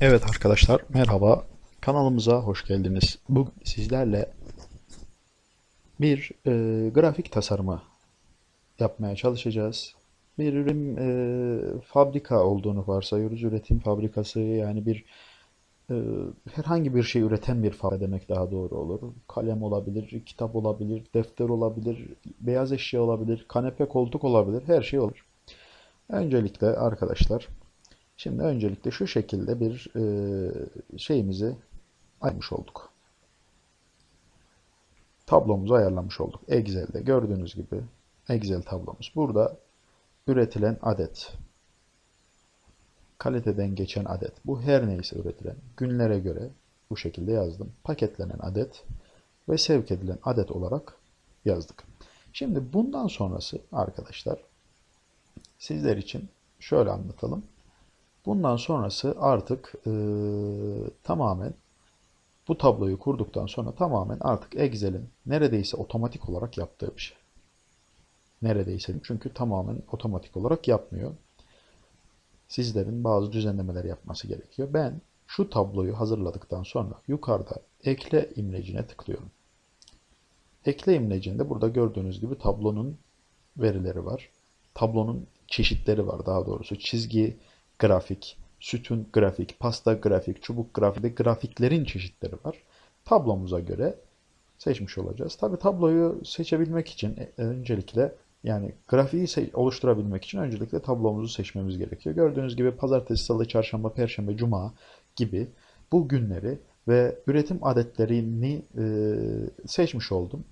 Evet arkadaşlar merhaba kanalımıza hoş geldiniz. Bugün sizlerle bir e, grafik tasarımı yapmaya çalışacağız. Bir ürün e, fabrika olduğunu varsayıyoruz. Üretim fabrikası yani bir e, herhangi bir şey üreten bir fabrika demek daha doğru olur. Kalem olabilir, kitap olabilir, defter olabilir, beyaz eşya olabilir, kanepe koltuk olabilir, her şey olur. Öncelikle arkadaşlar Şimdi öncelikle şu şekilde bir e, şeyimizi ayırmış olduk. Tablomuzu ayarlamış olduk. Excel'de gördüğünüz gibi Excel tablomuz. Burada üretilen adet, kaliteden geçen adet, bu her neyse üretilen günlere göre bu şekilde yazdım. Paketlenen adet ve sevk edilen adet olarak yazdık. Şimdi bundan sonrası arkadaşlar sizler için şöyle anlatalım. Bundan sonrası artık e, tamamen bu tabloyu kurduktan sonra tamamen artık Excel'in neredeyse otomatik olarak yaptığı bir şey. Neredeyse çünkü tamamen otomatik olarak yapmıyor. Sizlerin bazı düzenlemeler yapması gerekiyor. Ben şu tabloyu hazırladıktan sonra yukarıda ekle imlecine tıklıyorum. Ekle imlecinde burada gördüğünüz gibi tablonun verileri var. Tablonun çeşitleri var daha doğrusu. Çizgi, grafik, sütun grafik, pasta grafik, çubuk grafik grafiklerin çeşitleri var. Tablomuza göre seçmiş olacağız. Tabi tabloyu seçebilmek için e, öncelikle yani grafiği oluşturabilmek için öncelikle tablomuzu seçmemiz gerekiyor. Gördüğünüz gibi pazartesi, salı, çarşamba, perşembe, cuma gibi bu günleri ve üretim adetlerini e, seçmiş oldum.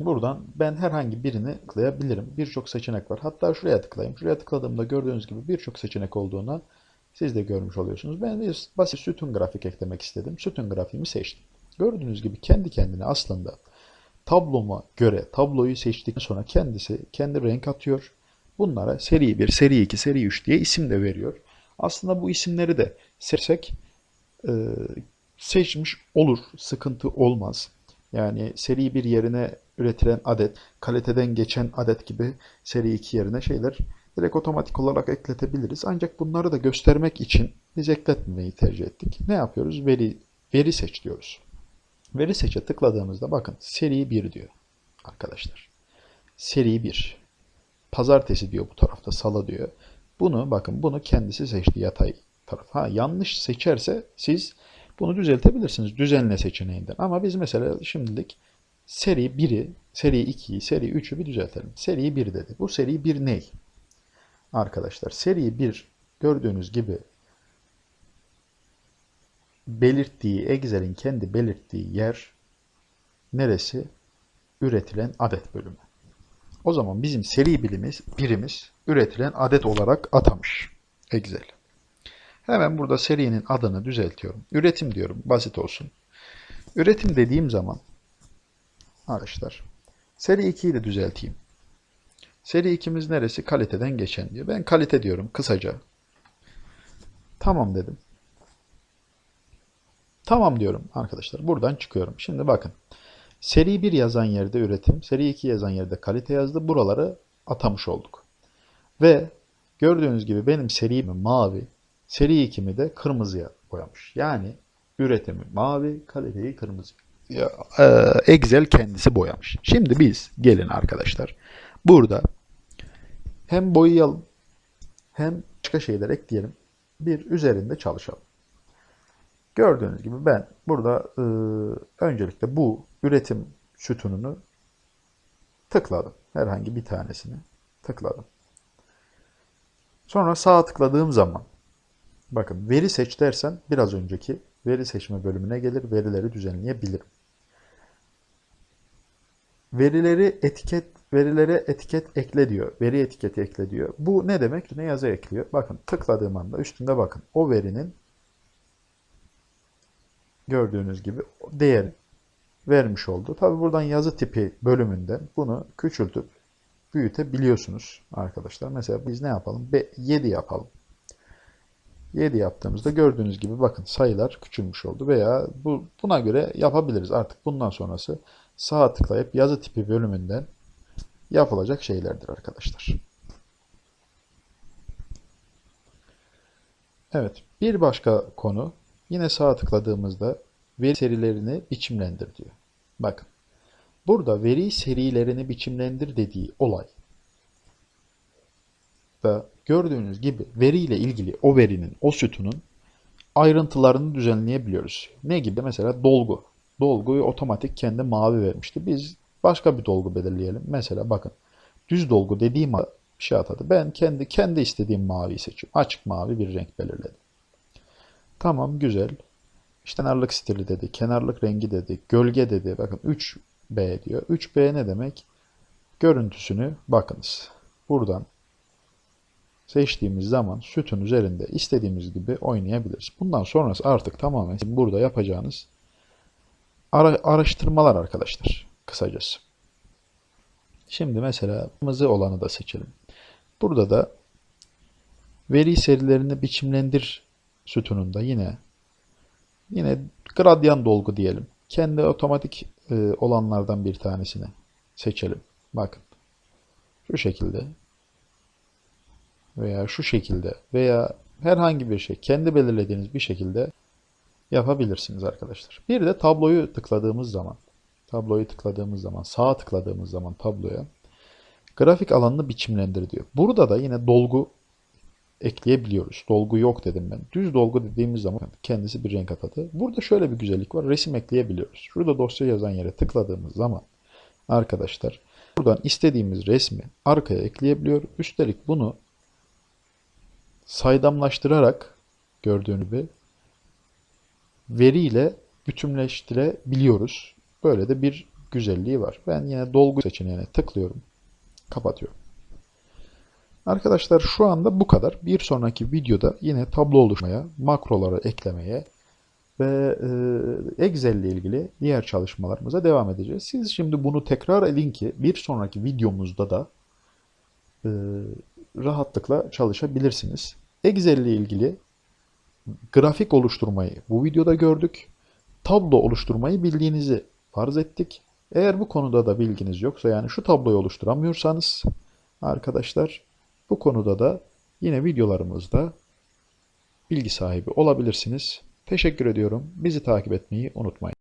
Buradan ben herhangi birini tıklayabilirim. Birçok seçenek var. Hatta şuraya tıklayayım. Şuraya tıkladığımda gördüğünüz gibi birçok seçenek olduğunu siz de görmüş oluyorsunuz. Ben bir basit sütun grafik eklemek istedim. Sütun grafiğimi seçtim. Gördüğünüz gibi kendi kendine aslında tabloma göre tabloyu seçtikten sonra kendisi kendi renk atıyor. Bunlara seri 1, seri 2, seri 3 diye isim de veriyor. Aslında bu isimleri de seçsek e, seçmiş olur. Sıkıntı olmaz. Yani seri bir yerine üretilen adet, kaliteden geçen adet gibi seri 2 yerine şeyler direkt otomatik olarak ekletebiliriz. Ancak bunları da göstermek için biz ekletmemeyi tercih ettik. Ne yapıyoruz? Veri, veri seç diyoruz. Veri seçe tıkladığımızda bakın seri 1 diyor arkadaşlar. Seri 1. Pazartesi diyor bu tarafta, salı diyor. Bunu bakın bunu kendisi seçti yatay taraf. Ha yanlış seçerse siz bunu düzeltebilirsiniz düzenle seçeneğinden. Ama biz mesela şimdilik seri 1'i, seri 2'yi, seri 3'ü bir düzeltelim. Seri 1 dedi. Bu seri 1 ne? Arkadaşlar seri 1 gördüğünüz gibi belirttiği, Excel'in kendi belirttiği yer neresi? Üretilen adet bölümü. O zaman bizim seri bilimiz, birimiz üretilen adet olarak atamış Excel. Hemen burada serinin adını düzeltiyorum. Üretim diyorum. Basit olsun. Üretim dediğim zaman arkadaşlar seri 2'yi de düzelteyim. Seri 2'miz neresi? Kaliteden geçen diyor. Ben kalite diyorum kısaca. Tamam dedim. Tamam diyorum arkadaşlar. Buradan çıkıyorum. Şimdi bakın. Seri 1 yazan yerde üretim, seri 2 yazan yerde kalite yazdı. Buraları atamış olduk. Ve gördüğünüz gibi benim serimi mavi, Seri 2'mi de kırmızıya boyamış. Yani üretimi mavi, kaliteyi kırmızı. E, Excel kendisi boyamış. Şimdi biz gelin arkadaşlar. Burada hem boyayalım hem başka şeyler ekleyelim. Bir üzerinde çalışalım. Gördüğünüz gibi ben burada e, öncelikle bu üretim sütununu tıkladım. Herhangi bir tanesini tıkladım. Sonra sağa tıkladığım zaman Bakın veri seç dersen biraz önceki veri seçme bölümüne gelir. Verileri düzenleyebilirim. Verileri etiket verilere etiket ekle diyor. Veri etiketi ekle diyor. Bu ne demek? Ne yazı ekliyor? Bakın tıkladığım anda üstünde bakın. O verinin gördüğünüz gibi değeri vermiş oldu. Tabi buradan yazı tipi bölümünden bunu küçültüp büyütebiliyorsunuz arkadaşlar. Mesela biz ne yapalım? 7 yapalım. 7 yaptığımızda gördüğünüz gibi bakın sayılar küçülmüş oldu veya bu, buna göre yapabiliriz. Artık bundan sonrası sağa tıklayıp yazı tipi bölümünden yapılacak şeylerdir arkadaşlar. Evet, bir başka konu yine sağ tıkladığımızda veri serilerini biçimlendir diyor. Bakın, burada veri serilerini biçimlendir dediği olay da gördüğünüz gibi veriyle ilgili o verinin, o sütunun ayrıntılarını düzenleyebiliyoruz. Ne gibi? Mesela dolgu. Dolguyu otomatik kendi mavi vermişti. Biz başka bir dolgu belirleyelim. Mesela bakın düz dolgu dediğim şey atadı. Ben kendi kendi istediğim maviyi seçiyorum. Açık mavi bir renk belirledim. Tamam güzel. İşte kenarlık stili dedi, kenarlık rengi dedi, gölge dedi. Bakın 3B diyor. 3B ne demek? Görüntüsünü bakınız. Buradan seçtiğimiz zaman sütun üzerinde istediğimiz gibi oynayabiliriz. Bundan sonrası artık tamamen burada yapacağınız ara araştırmalar arkadaşlar. Kısacası. Şimdi mesela kırmızı olanı da seçelim. Burada da veri serilerini biçimlendir sütununda yine yine gradyan dolgu diyelim. Kendi otomatik e, olanlardan bir tanesini seçelim. Bakın. Şu şekilde veya şu şekilde veya herhangi bir şey kendi belirlediğiniz bir şekilde yapabilirsiniz arkadaşlar. Bir de tabloyu tıkladığımız zaman tabloyu tıkladığımız zaman sağa tıkladığımız zaman tabloya grafik alanını biçimlendir diyor. Burada da yine dolgu ekleyebiliyoruz. Dolgu yok dedim ben. Düz dolgu dediğimiz zaman kendisi bir renk atadı. Burada şöyle bir güzellik var. Resim ekleyebiliyoruz. Şurada dosya yazan yere tıkladığımız zaman arkadaşlar buradan istediğimiz resmi arkaya ekleyebiliyor. Üstelik bunu saydamlaştırarak gördüğünüz gibi veriyle bütünleştirebiliyoruz. Böyle de bir güzelliği var. Ben yine dolgu seçeneğine tıklıyorum. Kapatıyorum. Arkadaşlar şu anda bu kadar. Bir sonraki videoda yine tablo oluşmaya, makroları eklemeye ve e, Excel ile ilgili diğer çalışmalarımıza devam edeceğiz. Siz şimdi bunu tekrar edin ki bir sonraki videomuzda da e, rahatlıkla çalışabilirsiniz. Excel ile ilgili grafik oluşturmayı bu videoda gördük. Tablo oluşturmayı bildiğinizi farz ettik. Eğer bu konuda da bilginiz yoksa yani şu tabloyu oluşturamıyorsanız arkadaşlar bu konuda da yine videolarımızda bilgi sahibi olabilirsiniz. Teşekkür ediyorum. Bizi takip etmeyi unutmayın.